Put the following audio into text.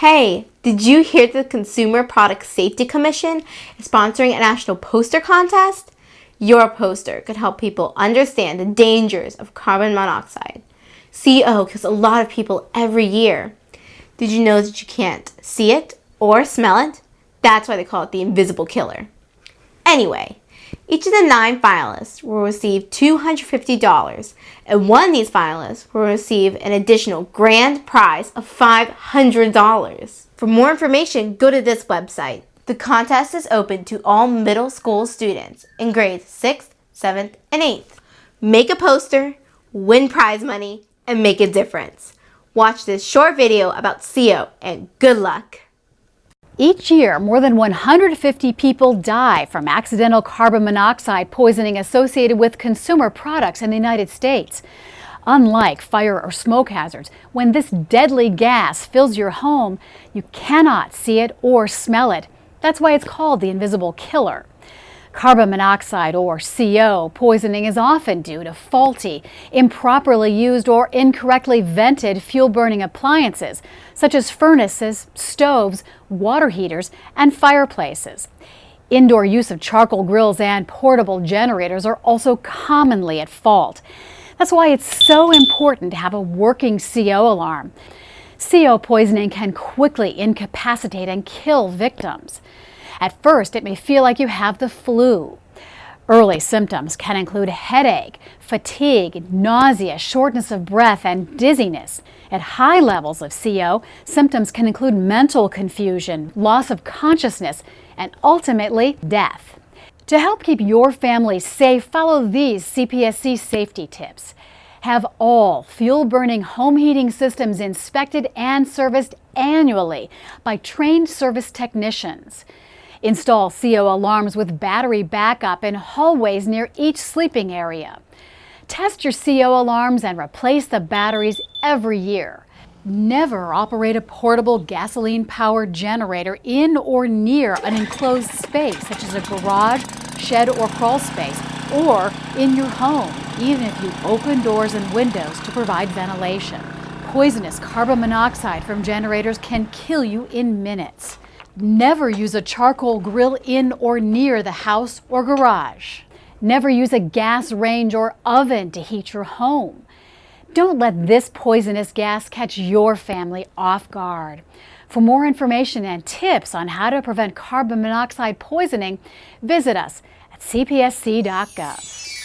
Hey, did you hear the Consumer Product Safety Commission is sponsoring a national poster contest? Your poster could help people understand the dangers of carbon monoxide. CO kills a lot of people every year. Did you know that you can't see it or smell it? That's why they call it the invisible killer. Anyway, each of the nine finalists will receive $250, and one of these finalists will receive an additional grand prize of $500. For more information, go to this website. The contest is open to all middle school students in grades 6th, 7th, and 8th. Make a poster, win prize money, and make a difference. Watch this short video about CO and good luck! Each year, more than 150 people die from accidental carbon monoxide poisoning associated with consumer products in the United States. Unlike fire or smoke hazards, when this deadly gas fills your home, you cannot see it or smell it. That's why it's called the invisible killer. Carbon monoxide, or CO, poisoning is often due to faulty, improperly used, or incorrectly vented fuel-burning appliances, such as furnaces, stoves, water heaters, and fireplaces. Indoor use of charcoal grills and portable generators are also commonly at fault. That's why it's so important to have a working CO alarm. CO poisoning can quickly incapacitate and kill victims. At first, it may feel like you have the flu. Early symptoms can include headache, fatigue, nausea, shortness of breath, and dizziness. At high levels of CO, symptoms can include mental confusion, loss of consciousness, and ultimately death. To help keep your family safe, follow these CPSC safety tips. Have all fuel-burning home heating systems inspected and serviced annually by trained service technicians. Install CO alarms with battery backup in hallways near each sleeping area. Test your CO alarms and replace the batteries every year. Never operate a portable gasoline-powered generator in or near an enclosed space, such as a garage, shed, or crawl space, or in your home, even if you open doors and windows to provide ventilation. Poisonous carbon monoxide from generators can kill you in minutes. Never use a charcoal grill in or near the house or garage. Never use a gas range or oven to heat your home. Don't let this poisonous gas catch your family off guard. For more information and tips on how to prevent carbon monoxide poisoning, visit us at cpsc.gov.